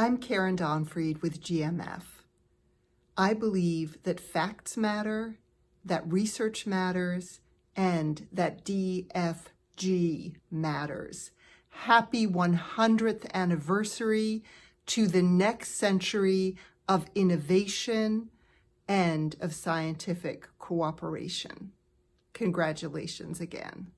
I'm Karen Donfried with GMF. I believe that facts matter, that research matters, and that DFG matters. Happy 100th anniversary to the next century of innovation and of scientific cooperation. Congratulations again.